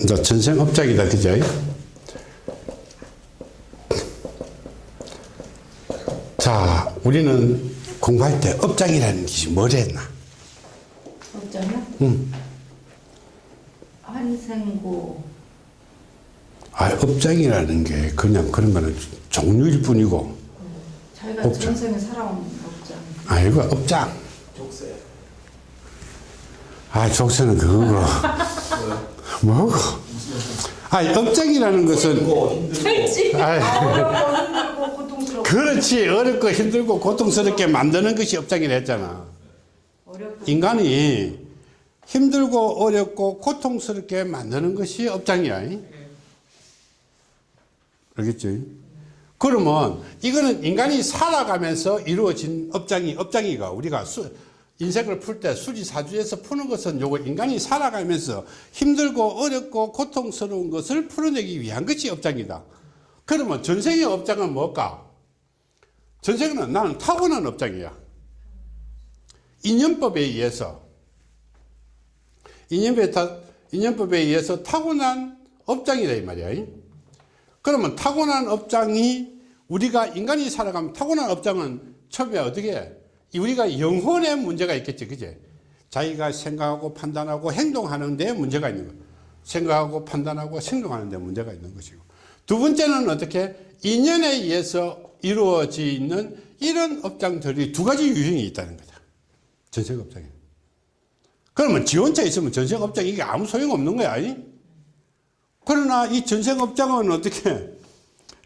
이제 전생업장이다, 그죠? 자, 우리는 공부할 때 업장이라는 것이 했나? 없잖아. 응. 한생고 아, 업장이라는 게 그냥 그런 거는 종류일 뿐이고, 자기가 없죠. 전생에 살아온 없잖아. 아이고, 업장. 족쇄. 아, 족쇄는 그거고. 뭐고? 아, 업장이라는 것은. 어렵고 그렇지. 어렵고 힘들고 고통스럽게 만드는 것이 업장이라 했잖아. 인간이 힘들고 어렵고 고통스럽게 만드는 것이 업장이야. 알겠지? 그러면 이거는 인간이 살아가면서 이루어진 업장이, 업장이가 우리가 수, 인생을 풀 때 수지사주에서 푸는 것은 요거 인간이 살아가면서 힘들고 어렵고 고통스러운 것을 풀어내기 위한 것이 업장이다. 그러면 전생의 업장은 뭘까? 전생은 나는 타고난 업장이야. 인연법에 의해서 인연법에, 타, 인연법에 의해서 타고난 업장이다 이 말이야. 그러면 타고난 업장이 우리가 인간이 살아가면 타고난 업장은 처음에 어떻게 해? 우리가 영혼의 문제가 있겠지 그제? 자기가 생각하고 판단하고 행동하는 데 문제가 있는 거예요 생각하고 판단하고 행동하는 데 문제가 있는 것이고. 두 번째는 어떻게? 인연에 의해서 이루어지는 이런 업장들이 두 가지 유형이 있다는 거다. 전생 업장이 그러면 지 혼자 있으면 전생 업장 이게 아무 소용 없는 거야 이? 그러나 이 전생 업장은 어떻게?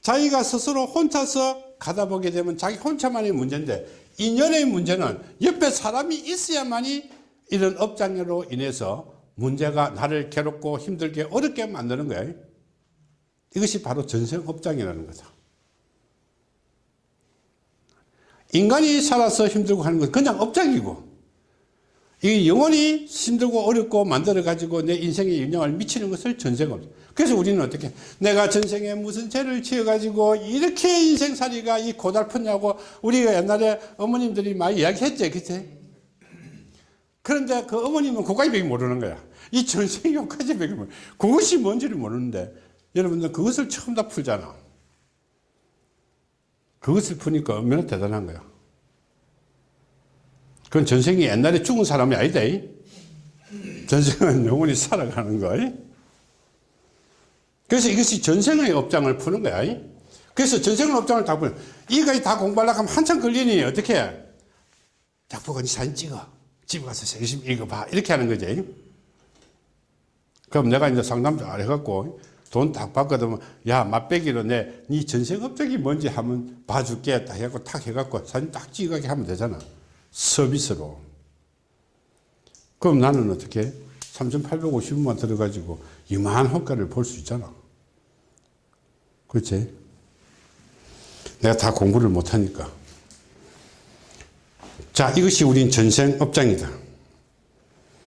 자기가 스스로 혼자서 가다 보게 되면 자기 혼자만의 문제인데 인연의 문제는 옆에 사람이 있어야만이 이런 업장으로 인해서 문제가 나를 괴롭고 힘들게 어렵게 만드는 거야 이것이 바로 전생 업장이라는 거다 인간이 살아서 힘들고 하는 건 그냥 업장이고 이 영혼이 힘들고 어렵고 만들어 가지고 내 인생에 영향을 미치는 것을 전생업 그래서 우리는 어떻게 내가 전생에 무슨 죄를 지어 가지고 이렇게 인생살이가 이 고달프냐고 우리가 옛날에 어머님들이 많이 이야기했지 그치? 그런데 그 어머님은 그까지밖에 모르는 거야. 이 전생 요까지밖에 모르. 그것이 뭔지를 모르는데 여러분들 그것을 처음 다 풀잖아. 그것을 푸니까 얼마나 대단한 거야 그건 전생이 옛날에 죽은 사람이 아니다. 전생은 영원히 살아가는 거. 그래서 이것이 전생의 업장을 푸는 거야. 그래서 전생의 업장을 다 푸는 이거까지 다 공부하려고 하면 한참 걸리니 어떻게 해? 작보건이 사진 찍어. 집에 가서 열심히 읽어봐. 이렇게 하는 거지. 그럼 내가 이제 상담 잘 해갖고 돈 딱 받거든. 야, 맛배기로 내, 네 전생 업적이 뭔지 한번 봐줄게. 딱 해갖고 탁 해갖고 사진 딱 찍어게 하면 되잖아. 서비스로. 그럼 나는 어떻게 3,850원만 들어가지고 이만한 효과를 볼 수 있잖아. 그렇지? 내가 다 공부를 못하니까. 자, 이것이 우린 전생 업장이다.